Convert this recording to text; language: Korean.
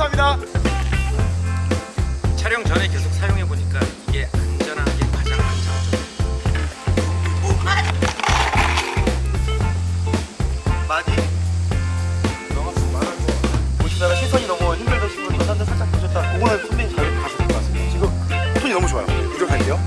감사합니다. 촬영 전에 계속 사용해보니까 이게 안전한 게 가장 안장점. 많이? 너무 말할 거. 보시다가 시선이 너무 힘들다 싶으면 저한테 살짝 보셨다. 그거는 선배님 잘 가실 것 같습니다. 지금 손이 너무 좋아요. 부족한데요?